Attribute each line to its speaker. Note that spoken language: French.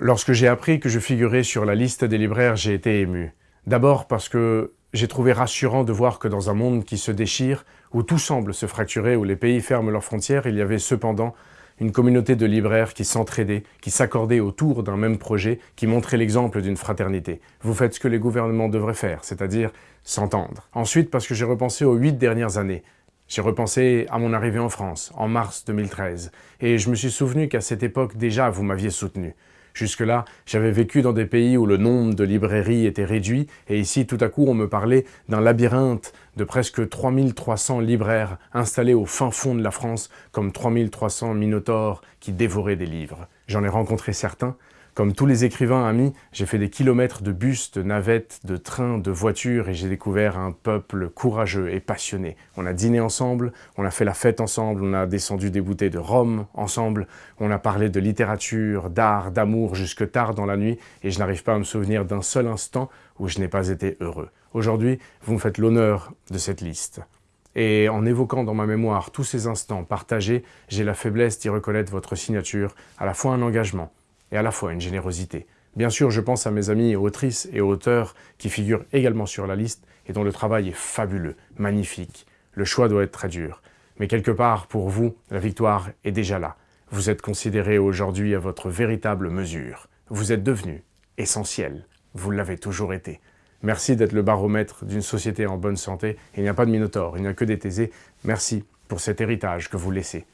Speaker 1: Lorsque j'ai appris que je figurais sur la liste des libraires, j'ai été ému. D'abord parce que j'ai trouvé rassurant de voir que dans un monde qui se déchire, où tout semble se fracturer, où les pays ferment leurs frontières, il y avait cependant une communauté de libraires qui s'entraidaient, qui s'accordaient autour d'un même projet, qui montrait l'exemple d'une fraternité. Vous faites ce que les gouvernements devraient faire, c'est-à-dire s'entendre. Ensuite, parce que j'ai repensé aux huit dernières années. J'ai repensé à mon arrivée en France, en mars 2013, et je me suis souvenu qu'à cette époque déjà vous m'aviez soutenu. Jusque-là, j'avais vécu dans des pays où le nombre de librairies était réduit, et ici, tout à coup, on me parlait d'un labyrinthe de presque 3300 libraires installés au fin fond de la France, comme 3300 minotaures qui dévoraient des livres. J'en ai rencontré certains, comme tous les écrivains amis, j'ai fait des kilomètres de bus, de navettes, de trains, de voitures et j'ai découvert un peuple courageux et passionné. On a dîné ensemble, on a fait la fête ensemble, on a descendu des bouteilles de rhum ensemble, on a parlé de littérature, d'art, d'amour jusque tard dans la nuit et je n'arrive pas à me souvenir d'un seul instant où je n'ai pas été heureux. Aujourd'hui, vous me faites l'honneur de cette liste. Et en évoquant dans ma mémoire tous ces instants partagés, j'ai la faiblesse d'y reconnaître votre signature, à la fois un engagement, et à la fois une générosité. Bien sûr, je pense à mes amis autrices et auteurs qui figurent également sur la liste et dont le travail est fabuleux, magnifique. Le choix doit être très dur. Mais quelque part, pour vous, la victoire est déjà là. Vous êtes considéré aujourd'hui à votre véritable mesure. Vous êtes devenu essentiel. Vous l'avez toujours été. Merci d'être le baromètre d'une société en bonne santé. Il n'y a pas de minotaure, il n'y a que des thésés. Merci pour cet héritage que vous laissez.